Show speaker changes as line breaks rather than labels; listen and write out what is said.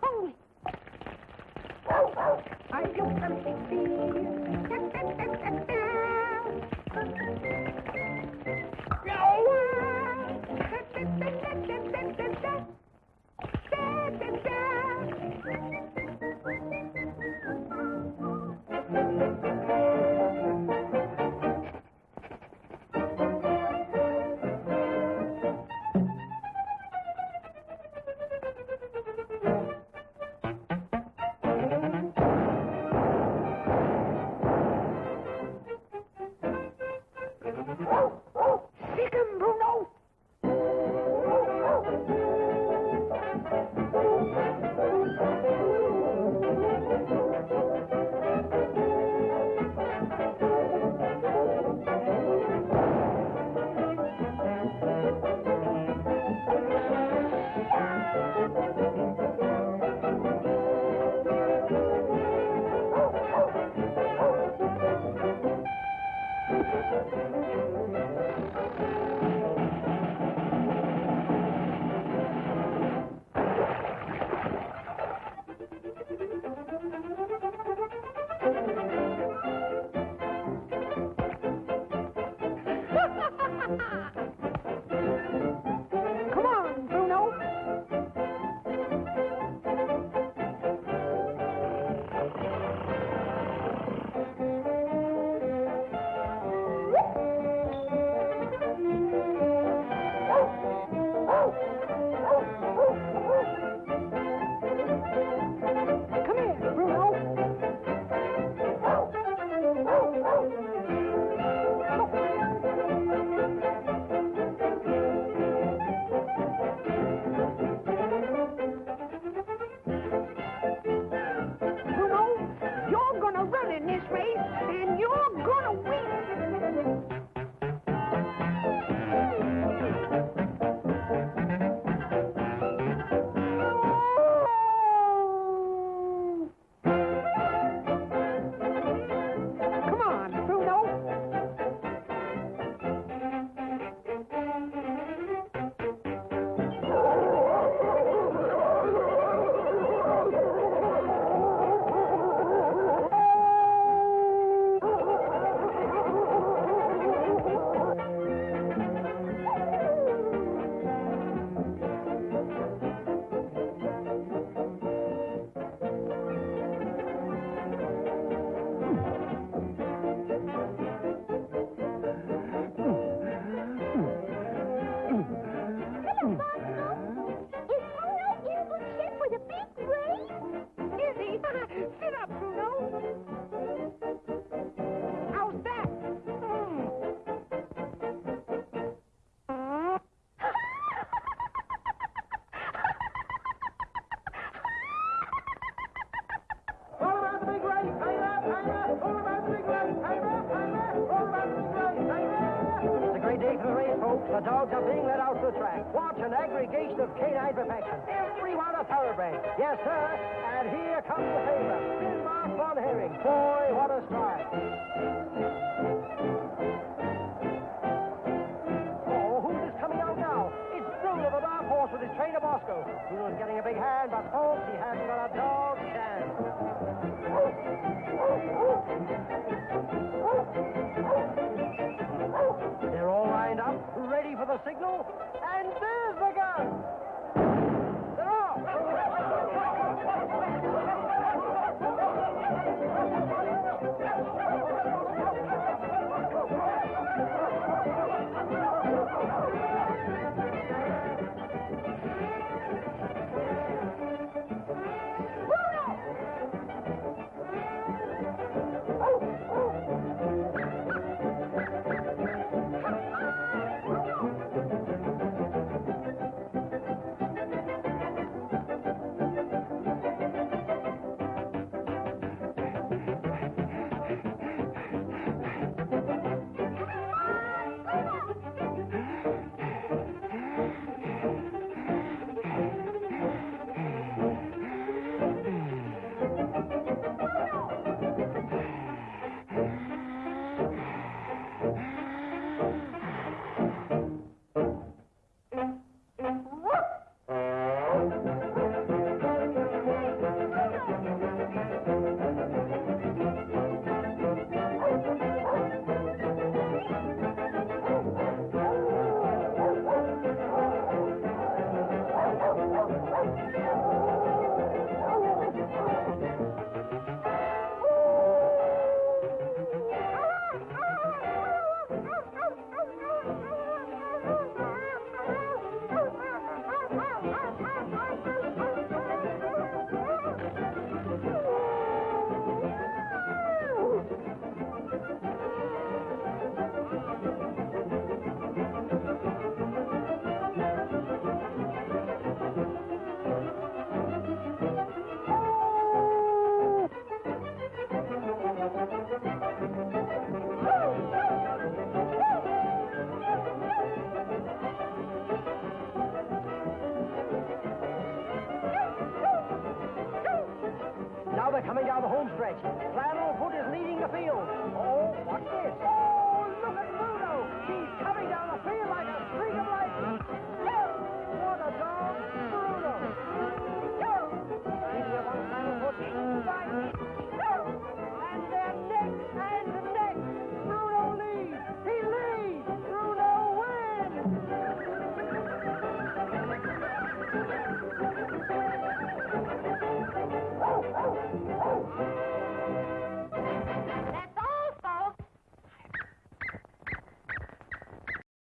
hungry. I do something,
please. Mm-hmm. The dogs are being let out to the track. Watch an aggregation of canine perfection. Everyone a thoroughbred. Yes, sir. And here comes the favorite, Finmark Von Herring. Boy, what a start. Oh, who's coming out now? It's Bruno, the dark horse with his trainer Bosko. Bruno's getting a big hand, but folks, he hasn't got a dog's chance. Ready for the signal, and there's the gun. They're off. coming down the home stretch. Flannel Foot is leading the field. Oh, what's this?